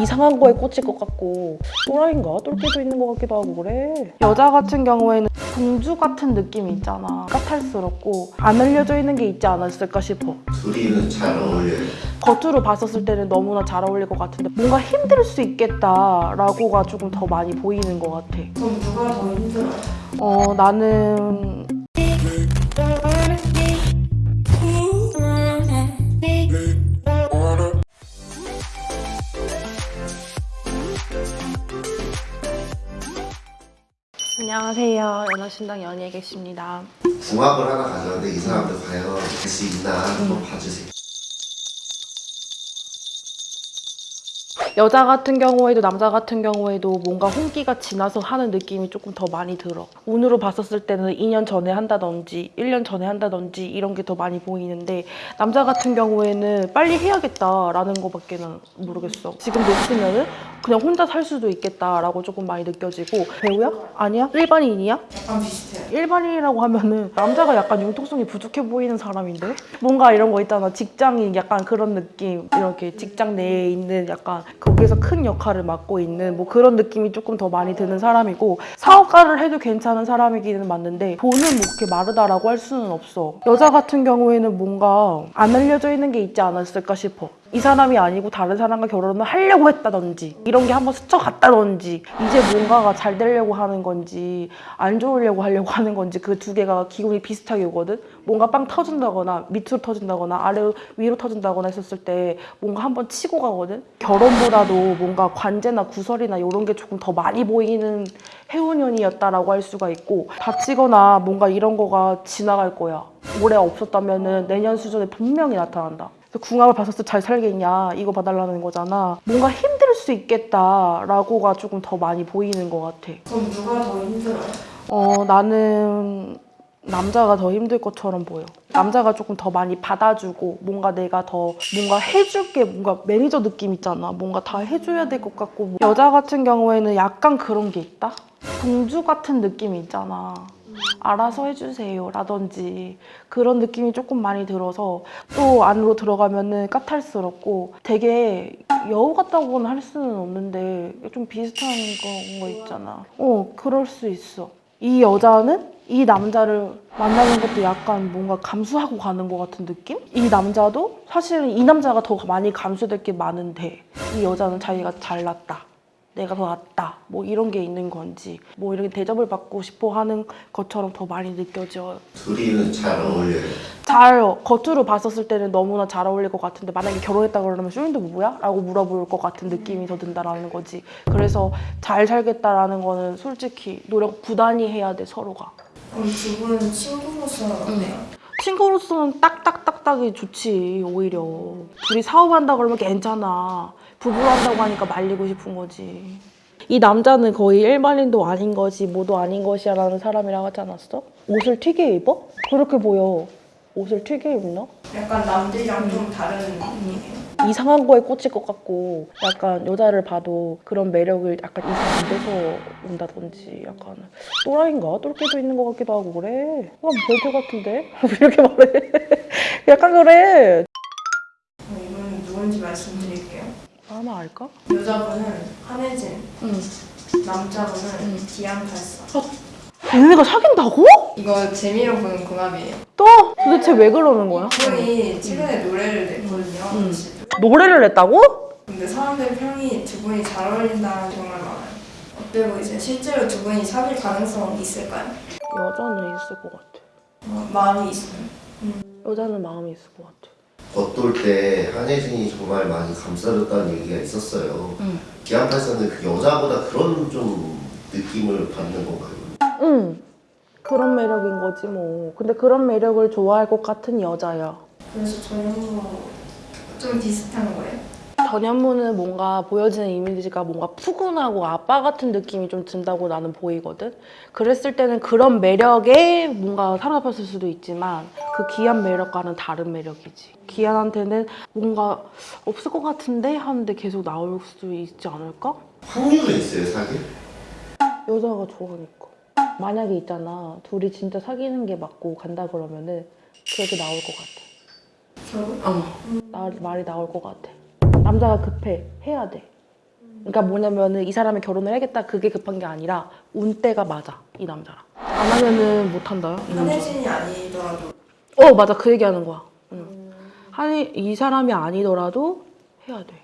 이상한 거에 꽂힐 것 같고 또라이인가? 똘끼도 있는 것 같기도 하고 그래 여자 같은 경우에는 공주 같은 느낌이 있잖아 까탈스럽고 안 알려져 있는 게 있지 않았을까 싶어 둘이는 잘 어울려요. 겉으로 봤었을 때는 너무나 잘 어울릴 것 같은데 뭔가 힘들 수 있겠다라고가 조금 더 많이 보이는 것 같아 그럼 누가 더 힘들어요? 어 나는 안녕하세요. 연하신당 연희에 계십니다. 궁합을 하나 가져왔는데 이 사람들 과연 될 수 있나 한번 봐주세요. 여자 같은 경우에도 남자 같은 경우에도 뭔가 홍기가 지나서 하는 느낌이 조금 더 많이 들어. 운으로 봤었을 때는 2년 전에 한다든지 1년 전에 한다든지 이런 게 더 많이 보이는데 남자 같은 경우에는 빨리 해야겠다라는 거밖에 는 모르겠어. 지금 놓치면 은 그냥 혼자 살 수도 있겠다라고 조금 많이 느껴지고 배우야? 아니야? 일반인이야? 약간 비슷해요. 일반인이라고 하면은 남자가 약간 융통성이 부족해 보이는 사람인데 뭔가 이런 거 있잖아 직장인 약간 그런 느낌 이렇게 직장 내에 있는 약간 거기서 큰 역할을 맡고 있는 뭐 그런 느낌이 조금 더 많이 드는 사람이고 사업가를 해도 괜찮은 사람이기는 맞는데 돈은 뭐 그렇게 마르다라고 할 수는 없어. 여자 같은 경우에는 뭔가 안 알려져 있는 게 있지 않았을까 싶어 이 사람이 아니고 다른 사람과 결혼을 하려고 했다든지 이런 게 한번 스쳐갔다든지 이제 뭔가가 잘 되려고 하는 건지 안 좋으려고 하려고 하는 건지 그 두 개가 기분이 비슷하게 오거든? 뭔가 빵 터진다거나 밑으로 터진다거나 아래 위로 터진다거나 했었을 때 뭔가 한번 치고 가거든? 결혼보다도 뭔가 관제나 구설이나 이런 게 조금 더 많이 보이는 해운년이었다라고 할 수가 있고 다치거나 뭔가 이런 거가 지나갈 거야. 올해 없었다면 은 내년 수준에 분명히 나타난다 궁합을 봤었을 때 잘 살겠냐 이거 봐달라는 거잖아. 뭔가 힘들 수 있겠다라고가 조금 더 많이 보이는 것 같아. 그럼 누가 더 힘들어요? 어 나는 남자가 더 힘들 것처럼 보여. 남자가 조금 더 많이 받아주고 뭔가 내가 더 뭔가 해줄 게 뭔가 매니저 느낌 있잖아. 뭔가 다 해줘야 될 것 같고. 여자 같은 경우에는 약간 그런 게 있다? 공주 같은 느낌이 있잖아 알아서 해주세요 라든지 그런 느낌이 조금 많이 들어서 또 안으로 들어가면 은 까탈스럽고 되게 여우 같다고는 할 수는 없는데 좀 비슷한 거- 거 있잖아. 어 그럴 수 있어. 이 여자는 이 남자를 만나는 것도 약간 뭔가 감수하고 가는 것 같은 느낌? 이 남자도 사실은 이 남자가 더 많이 감수될 게 많은데 이 여자는 자기가 잘났다 내가 더 낫다 뭐 이런 게 있는 건지 뭐 이렇게 대접을 받고 싶어 하는 것처럼 더 많이 느껴져요 둘이는 잘 어울려요. 잘 겉으로 봤었을 때는 너무나 잘 어울릴 것 같은데 만약에 결혼했다 그러면 쇼인도 뭐야? 라고 물어볼 것 같은 느낌이 더 든다라는 거지 그래서 잘 살겠다라는 거는 솔직히 노력 부단히 해야 돼 서로가 그럼 두 분은 친구로서 어때요? 친구로서는 딱딱딱딱이 좋지 오히려 둘이 사업한다 그러면 괜찮아 부부로 한다고 하니까 말리고 싶은 거지 이 남자는 거의 일반인도 아닌 것이 뭐도 아닌 것이야 라는 사람이라고 하지 않았어? 옷을 튀게 입어? 그렇게 보여 옷을 튀게 입나? 약간 남들이랑 좀 다른 느낌이에요. 이상한 거에 꽂힐 것 같고 약간 여자를 봐도 그런 매력을 약간 이상 안 돼서 온다든지 약간 또라이인가? 똘끼도 있는 것 같기도 하고 그래 아 별표 같은데? 이렇게 말해 약간 그래 이분은 누군지 말씀드릴게요. 아마 알까? 여자분은 한혜진, 응 남자분은 디안팔사. 얘네가 사귄다고? 이거 재미로 보는 궁합이에요. 또? 도대체 왜 그러는 거야? 이분이 최근에 노래를 냈거든요. 음. 노래를 냈다고? 근데 사람들 평이 두 분이 잘 어울린다는 정말 많아요. 어때 보이세요? 실제로 두 분이 사귈 가능성 있을까요? 여자는 있을 것 같아 어, 마음이 있어요. 여자는 마음이 있을 것 같아 겉돌 때 한혜진이 정말 많이 감싸줬다는 얘기가 있었어요. 응. 기안팔사는 그 여자보다 그런 좀 느낌을 받는 건가요? 응 그런 매력인 거지 뭐 근데 그런 매력을 좋아할 것 같은 여자야 그래서 전현무 좀 비슷한 거예요. 전현무는 뭔가 보여지는 이미지가 뭔가 푸근하고 아빠 같은 느낌이 좀 든다고 나는 보이거든. 그랬을 때는 그런 매력에 뭔가 사로잡혔을 수도 있지만 그 기한 매력과는 다른 매력이지. 기한한테는 뭔가 없을 것 같은데 하는데 계속 나올 수도 있지 않을까? 확률은 있어요, 사귈? 여자가 좋아하니까. 만약에 있잖아. 둘이 진짜 사귀는 게 맞고 간다 그러면은 그래도 나올 것 같아. 결혼? 어. 나, 말이 나올 것 같아. 남자가 급해. 해야 돼. 그러니까 뭐냐면은 이 사람이 결혼을 해야겠다 그게 급한 게 아니라 운때가 맞아 이 남자랑 안 하면은 못 한다요 이 남자. 한혜진이 아니더라도 어 맞아 그 얘기하는 거야. 응. 한이 이 사람이 아니더라도 해야 돼.